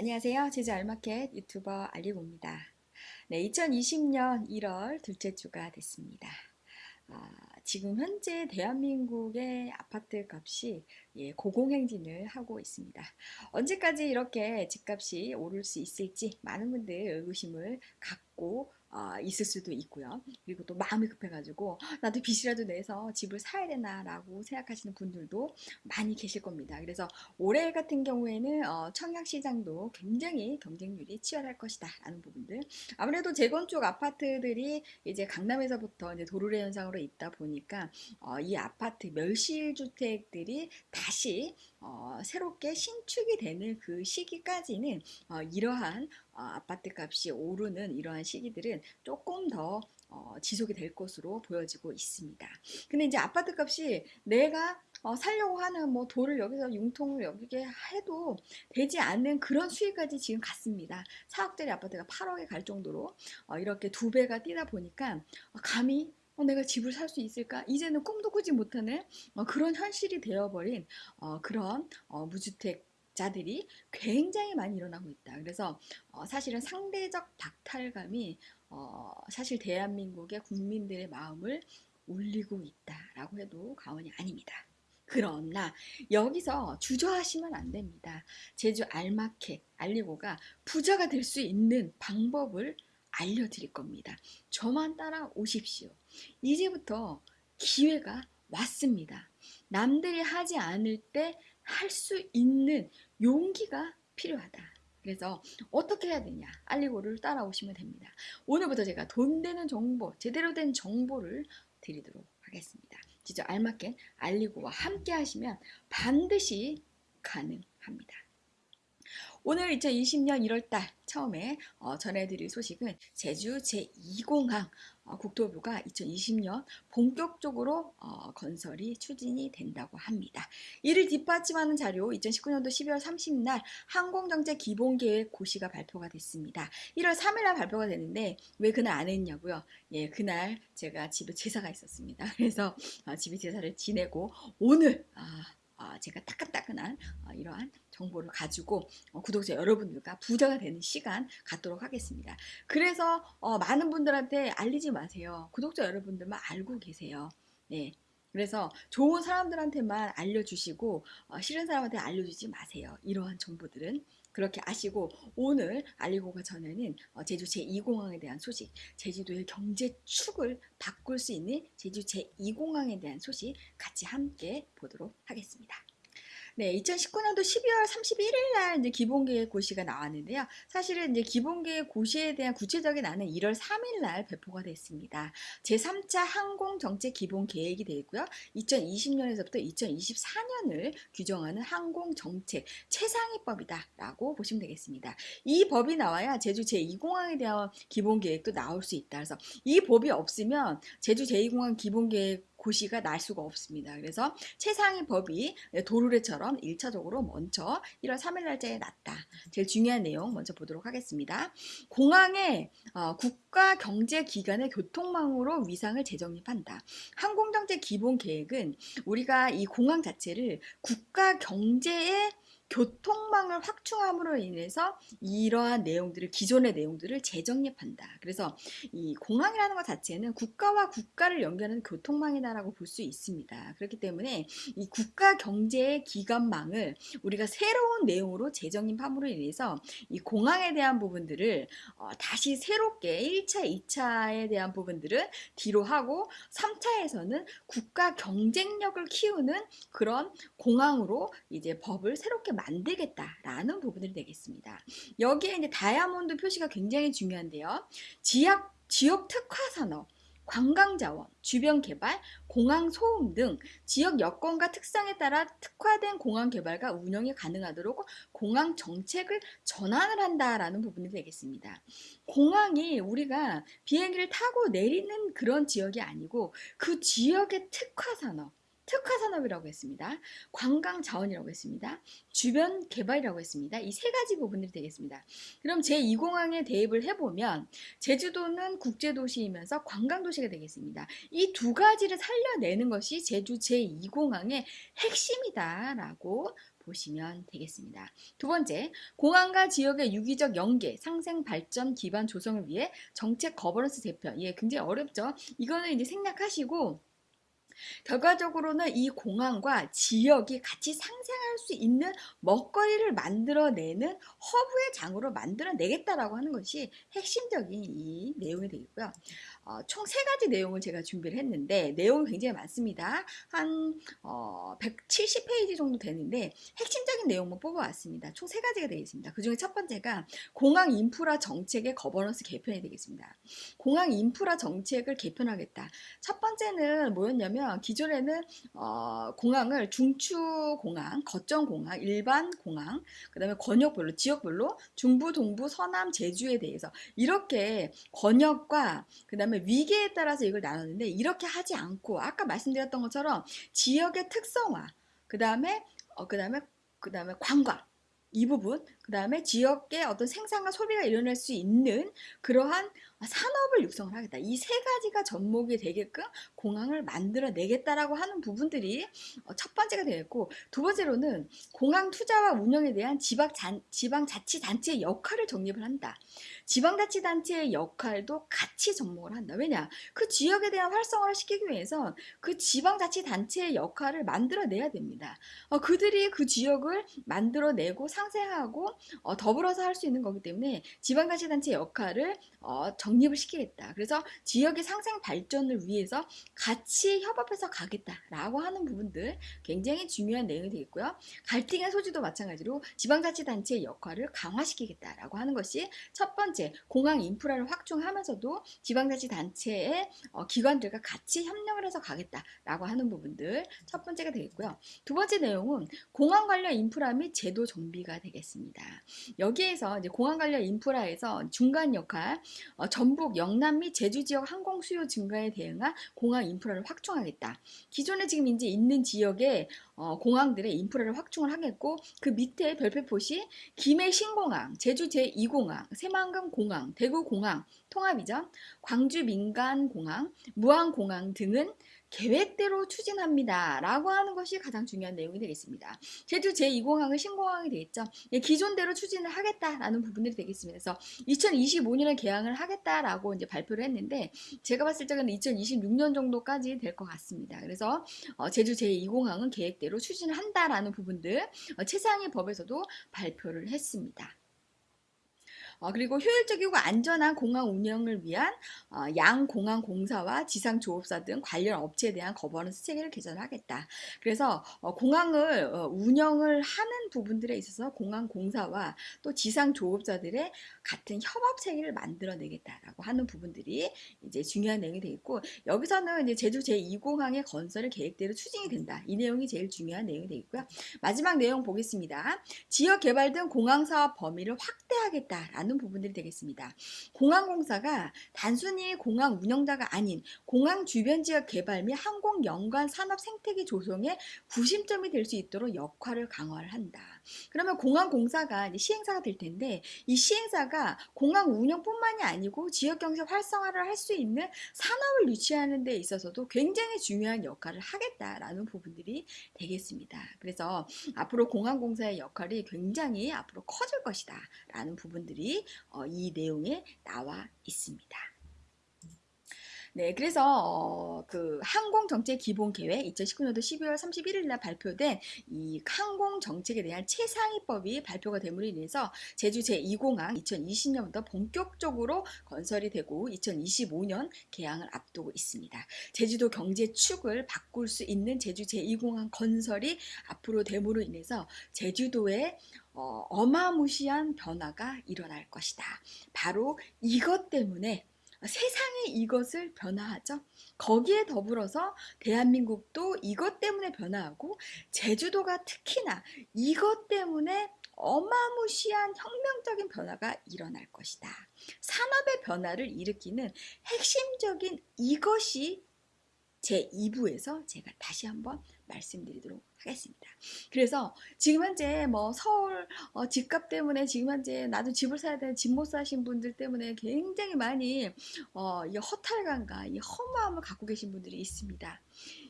안녕하세요. 제주 알마켓 유튜버 알리고입니다. 네, 2020년 1월 둘째 주가 됐습니다. 아, 지금 현재 대한민국의 아파트 값이 예, 고공행진을 하고 있습니다. 언제까지 이렇게 집값이 오를 수 있을지 많은 분들 의구심을 갖고 어, 있을 수도 있고요. 그리고 또 마음이 급해가지고 나도 빚이라도 내서 집을 사야 되나라고 생각하시는 분들도 많이 계실 겁니다. 그래서 올해 같은 경우에는 어, 청약시장도 굉장히 경쟁률이 치열할 것이다 라는 부분들 아무래도 재건축 아파트들이 이제 강남에서부터 이제 도르래 현상으로 있다 보니까 어, 이 아파트 멸실주택들이 다시 어, 새롭게 신축이 되는 그 시기까지는 어, 이러한 어, 아파트 값이 오르는 이러한 시기들은 조금 더 어, 지속이 될 것으로 보여지고 있습니다. 근데 이제 아파트 값이 내가 어, 살려고 하는 뭐 돌을 여기서 융통을 여기게 해도 되지 않는 그런 수익까지 지금 갔습니다. 4억짜리 아파트가 8억에 갈 정도로 어, 이렇게 두 배가 뛰다 보니까 어, 감히 어, 내가 집을 살 수 있을까? 이제는 꿈도 꾸지 못하는 어, 그런 현실이 되어버린 어, 그런 어, 무주택 자들이 굉장히 많이 일어나고 있다. 그래서 어, 사실은 상대적 박탈감이 어, 사실 대한민국의 국민들의 마음을 울리고 있다라고 해도 과언이 아닙니다. 그러나 여기서 주저하시면 안 됩니다. 제주 알마켓 알리고가 부자가 될 수 있는 방법을 알려드릴 겁니다. 저만 따라오십시오. 이제부터 기회가 왔습니다. 남들이 하지 않을 때 할 수 있는 용기가 필요하다. 그래서 어떻게 해야 되냐 알리고를 따라오시면 됩니다. 오늘부터 제가 돈 되는 정보, 제대로 된 정보를 드리도록 하겠습니다. 진짜 알맞게 알리고와 함께 하시면 반드시 가능합니다. 오늘 2020년 1월달 처음에 어, 전해드릴 소식은 제주 제2공항 어, 국토부가 2020년 본격적으로 어, 건설이 추진이 된다고 합니다. 이를 뒷받침하는 자료 2019년도 12월 30일 항공정책 기본계획 고시가 발표가 됐습니다. 1월 3일날 발표가 됐는데 왜 그날 안 했냐고요? 예, 그날 제가 집에 제사가 있었습니다. 그래서 어, 집에 제사를 지내고 오늘 아, 어, 제가 따끈따끈한 어, 이러한 정보를 가지고 어, 구독자 여러분들과 부자가 되는 시간 갖도록 하겠습니다. 그래서 많은 분들한테 알리지 마세요. 구독자 여러분들만 알고 계세요. 네. 그래서 좋은 사람들한테만 알려주시고 싫은 사람한테 알려주지 마세요. 이러한 정보들은 그렇게 아시고 오늘 알리고가 전에는 제주 제2공항에 대한 소식, 제주도의 경제 축을 바꿀 수 있는 제주 제2공항에 대한 소식 같이 함께 보도록 하겠습니다. 네, 2019년도 12월 31일 날 이제 기본계획 고시가 나왔는데요. 사실은 이제 기본계획 고시에 대한 구체적인 안은 1월 3일 날 배포가 됐습니다. 제3차 항공정책 기본계획이 되고요. 2020년에서부터 2024년을 규정하는 항공정책 최상위법이다 라고 보시면 되겠습니다. 이 법이 나와야 제주 제2공항에 대한 기본계획도 나올 수 있다. 그래서 이 법이 없으면 제주 제2공항 기본계획 고시가 날 수가 없습니다. 그래서 최상위 법이 도르래처럼 1차적으로 먼저 1월 3일 날짜에 났다. 제일 중요한 내용 먼저 보도록 하겠습니다. 공항에 어, 국가경제기관의 교통망으로 위상을 재정립한다. 항공정책 기본계획은 우리가 이 공항 자체를 국가경제의 교통망을 확충함으로 인해서 이러한 내용들을 기존의 내용들을 재정립한다. 그래서 이 공항이라는 것 자체는 국가와 국가를 연결하는 교통망이다라고 볼 수 있습니다. 그렇기 때문에 이 국가 경제의 기관망을 우리가 새로운 내용으로 재정립함으로 인해서 이 공항에 대한 부분들을 어, 다시 새롭게 1차, 2차에 대한 부분들은 뒤로 하고 3차에서는 국가 경쟁력을 키우는 그런 공항으로 이제 법을 새롭게 만들겠다라는 부분들이 되겠습니다. 여기에 이제 다이아몬드 표시가 굉장히 중요한데요. 지역, 지역 특화 산업, 관광자원, 주변 개발, 공항 소음 등 지역 여건과 특성에 따라 특화된 공항 개발과 운영이 가능하도록 공항 정책을 전환을 한다라는 부분이 되겠습니다. 공항이 우리가 비행기를 타고 내리는 그런 지역이 아니고 그 지역의 특화 산업, 특화산업이라고 했습니다. 관광 자원이라고 했습니다. 주변 개발이라고 했습니다. 이 세 가지 부분들이 되겠습니다. 그럼 제2공항에 대입을 해보면 제주도는 국제도시이면서 관광도시가 되겠습니다. 이 두 가지를 살려내는 것이 제주 제2공항의 핵심이다라고 보시면 되겠습니다. 두 번째, 공항과 지역의 유기적 연계, 상생 발전 기반 조성을 위해 정책 거버넌스 재편. 예, 굉장히 어렵죠. 이거는 이제 생략하시고 결과적으로는 이 공항과 지역이 같이 상생할 수 있는 먹거리를 만들어내는 허브의 장으로 만들어내겠다라고 하는 것이 핵심적인 이 내용이 되겠고요. 어, 총 세 가지 내용을 제가 준비를 했는데 내용이 굉장히 많습니다. 한 어, 170페이지 정도 되는데 핵심적인 내용만 뽑아왔습니다. 총 세 가지가 되겠습니다. 그 중에 첫 번째가 공항 인프라 정책의 거버넌스 개편이 되겠습니다. 공항 인프라 정책을 개편하겠다. 첫 번째는 뭐였냐면 기존에는 어, 공항을 중추 공항, 거점 공항, 일반 공항, 그 다음에 권역별로 지역별로 중부, 동부, 서남, 제주에 대해서 이렇게 권역과 그 다음에 위계에 따라서 이걸 나눴는데 이렇게 하지 않고 아까 말씀드렸던 것처럼 지역의 특성화, 그 다음에 어, 그 다음에 그 다음에 관광 이 부분, 그 다음에 지역의 어떤 생산과 소비가 일어날 수 있는 그러한 산업을 육성을 하겠다. 이 세 가지가 접목이 되게끔 공항을 만들어내겠다라고 하는 부분들이 어, 첫 번째가 되겠고 두 번째로는 공항 투자와 운영에 대한 지방 지방자치단체의 역할을 정립을 한다. 지방자치단체의 역할도 같이 접목을 한다. 왜냐? 그 지역에 대한 활성화를 시키기 위해서 그 지방자치단체의 역할을 만들어내야 됩니다. 어, 그들이 그 지역을 만들어내고 상생하고 어, 더불어서 할 수 있는 거기 때문에 지방자치단체 역할을 어, 정 립을 시키겠다. 그래서 지역의 상생 발전을 위해서 같이 협업해서 가겠다라고 하는 부분들 굉장히 중요한 내용이 되겠고요. 갈등의 소지도 마찬가지로 지방자치단체의 역할을 강화시키겠다라고 하는 것이 첫 번째 공항 인프라를 확충하면서도 지방자치단체의 어, 기관들과 같이 협력을 해서 가겠다라고 하는 부분들 첫 번째가 되겠고요. 두 번째 내용은 공항 관련 인프라 및 제도 정비가 되겠습니다. 여기에서 이제 공항 관련 인프라에서 중간 역할, 어, 전북, 영남 및 제주 지역 항공 수요 증가에 대응한 공항 인프라를 확충하겠다. 기존에 지금 이제 있는 지역에 어, 공항들의 인프라를 확충을 하겠고 그 밑에 별표포시 김해 신공항, 제주 제2공항, 새만금 공항, 대구 공항 통합이죠. 광주 민간 공항, 무안 공항 등은 계획대로 추진합니다. 라고 하는 것이 가장 중요한 내용이 되겠습니다. 제주 제2공항은 신공항이 되겠죠. 예, 기존대로 추진을 하겠다라는 부분들이 되겠습니다. 그래서 2025년에 개항을 하겠다라고 이제 발표를 했는데 제가 봤을 때는 2026년 정도까지 될 것 같습니다. 그래서 어, 제주 제2공항은 계획대로 추진을 한다라는 부분들 어, 최상위 법에서도 발표를 했습니다. 어, 그리고 효율적이고 안전한 공항 운영을 위한 어, 양 공항 공사와 지상 조업사 등 관련 업체에 대한 거버넌스 체계를 개선하겠다. 그래서 어, 공항을 어, 운영을 하는 부분들에 있어서 공항 공사와 또 지상 조업자들의 같은 협업 체계를 만들어내겠다라고 하는 부분들이 이제 중요한 내용이 되겠고 여기서는 이제 제주 제2공항의 건설을 계획대로 추진이 된다. 이 내용이 제일 중요한 내용이 되겠고요. 마지막 내용 보겠습니다. 지역 개발 등 공항 사업 범위를 확대하겠다라는 않는 부분들이 되겠습니다. 공항공사가 단순히 공항 운영자가 아닌 공항 주변 지역 개발 및 항공 연관 산업 생태계 조성에 구심점이 될 수 있도록 역할을 강화를 한다. 그러면 공항 공사가 시행사가 될 텐데 이 시행사가 공항 운영뿐만이 아니고 지역 경제 활성화를 할 수 있는 산업을 유치하는 데 있어서도 굉장히 중요한 역할을 하겠다라는 부분들이 되겠습니다. 그래서 앞으로 공항 공사의 역할이 굉장히 앞으로 커질 것이다 라는 부분들이 어, 이 내용에 나와 있습니다. 네, 그래서 어, 그 항공 정책 기본 계획 2019년도 12월 31일 날 발표된 이 항공 정책에 대한 최상위법이 발표가 됨으로 인해서 제주 제2공항 2020년부터 본격적으로 건설이 되고 2025년 개항을 앞두고 있습니다. 제주도 경제 축을 바꿀 수 있는 제주 제2공항 건설이 앞으로 됨으로 인해서 제주도의 어, 어마무시한 변화가 일어날 것이다. 바로 이것 때문에 세상에 이것을 변화하죠. 거기에 더불어서 대한민국도 이것 때문에 변화하고 제주도가 특히나 이것 때문에 어마무시한 혁명적인 변화가 일어날 것이다. 산업의 변화를 일으키는 핵심적인 이것이 제 2부에서 제가 다시 한번 말씀드리도록 하겠습니다. 그래서 지금 현재 뭐 서울 어, 집값 때문에 지금 현재 나도 집을 사야 되는 집 못 사신 분들 때문에 굉장히 많이 어, 이 허탈감과 이 허무함을 갖고 계신 분들이 있습니다.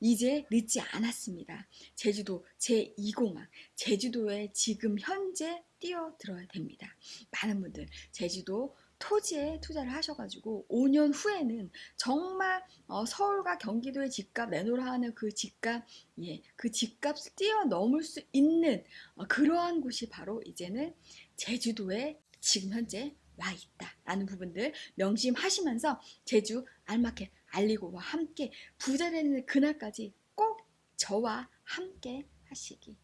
이제 늦지 않았습니다. 제주도 제2공항, 제주도에 지금 현재 뛰어들어야 됩니다. 많은 분들 제주도 토지에 투자를 하셔가지고 5년 후에는 정말 어, 서울과 경기도의 집값 내놓으라 하는 그 집값, 예, 그 집값을 뛰어넘을 수 있는 어, 그러한 곳이 바로 이제는 제주도에 지금 현재 와 있다 라는 부분들 명심하시면서 제주 알마켓 알리고와 함께 부자 되는 그날까지 꼭 저와 함께 하시기